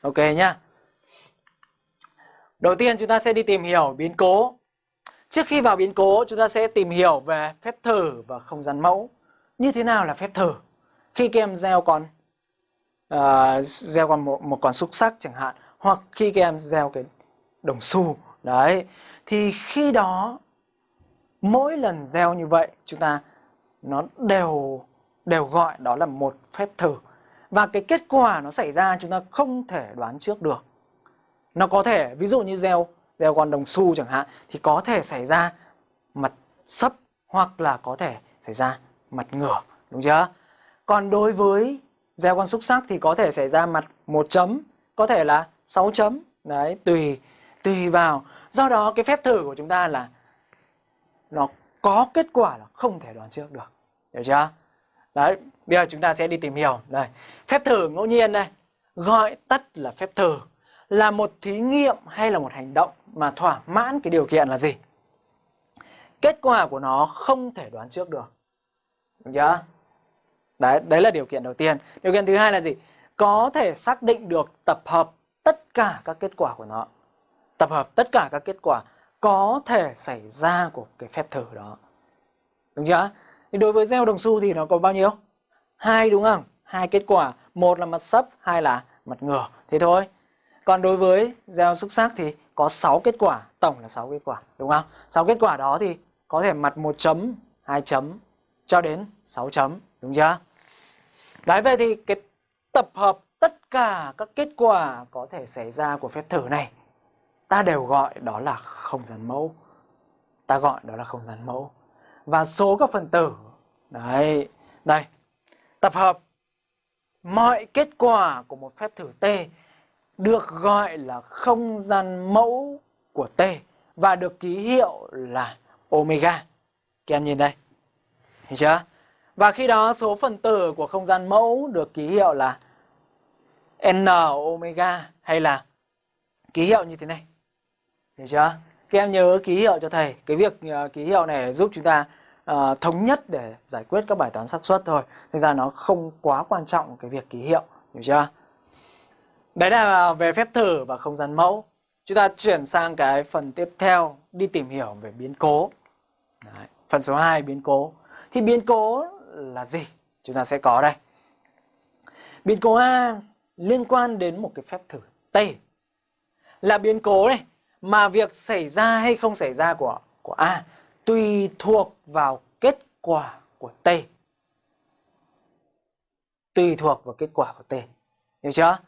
Ok nhá. Đầu tiên chúng ta sẽ đi tìm hiểu biến cố. Trước khi vào biến cố chúng ta sẽ tìm hiểu về phép thử và không gian mẫu. Như thế nào là phép thử? Khi các em gieo con uh, gieo con một, một con xúc sắc chẳng hạn hoặc khi các em gieo cái đồng xu đấy thì khi đó mỗi lần gieo như vậy chúng ta nó đều đều gọi đó là một phép thử và cái kết quả nó xảy ra chúng ta không thể đoán trước được. Nó có thể, ví dụ như gieo gieo con đồng xu chẳng hạn, thì có thể xảy ra mặt sấp hoặc là có thể xảy ra mặt ngửa, đúng chưa? Còn đối với gieo con xúc sắc thì có thể xảy ra mặt một chấm, có thể là 6 chấm, đấy, tùy tùy vào. Do đó cái phép thử của chúng ta là nó có kết quả là không thể đoán trước được, hiểu chưa? Đấy, bây giờ chúng ta sẽ đi tìm hiểu. Đây phép thử ngẫu nhiên đây gọi tắt là phép thử là một thí nghiệm hay là một hành động mà thỏa mãn cái điều kiện là gì? Kết quả của nó không thể đoán trước được. Đúng chưa? Đấy đấy là điều kiện đầu tiên. Điều kiện thứ hai là gì? Có thể xác định được tập hợp tất cả các kết quả của nó. Tập hợp tất cả các kết quả có thể xảy ra của cái phép thử đó. Đúng chưa? Thì đối với gieo đồng xu thì nó có bao nhiêu? Hai đúng không? Hai kết quả. Một là mặt sấp, hai là mặt ngửa. Thế thôi. Còn đối với gieo xúc xác thì có 6 kết quả. Tổng là 6 kết quả, đúng không? 6 kết quả đó thì có thể mặt 1 chấm 2 chấm, cho đến 6 chấm, đúng chưa? Đấy vậy thì cái tập hợp tất cả các kết quả có thể xảy ra của phép thử này, ta đều gọi đó là không gian mẫu. Ta gọi đó là không gian mẫu và số các phần tử. Đấy, đây. Tập hợp. Mọi kết quả của một phép thử t được gọi là không gian mẫu của t và được ký hiệu là omega. Các em nhìn đây. Hiểu chưa? Và khi đó, số phần tử của không gian mẫu được ký hiệu là n omega hay là ký hiệu như thế này. Hiểu chưa? Các em nhớ ký hiệu cho thầy. Cái việc uh, ký hiệu này giúp chúng ta uh, thống nhất để giải quyết các bài toán xác suất thôi. Thực ra nó không quá quan trọng cái việc ký hiệu hiểu chưa? Đấy là về phép thử và không gian mẫu. Chúng ta chuyển sang cái phần tiếp theo đi tìm hiểu về biến cố. Đấy. phần số 2 biến cố. Thì biến cố là gì? Chúng ta sẽ có đây. Biến cố A liên quan đến một cái phép thử T. Là biến cố này mà việc xảy ra hay không xảy ra của của A tùy thuộc vào kết quả của T. Tùy thuộc vào kết quả của T. Hiểu chưa?